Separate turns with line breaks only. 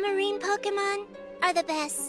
Marine Pokemon are the best.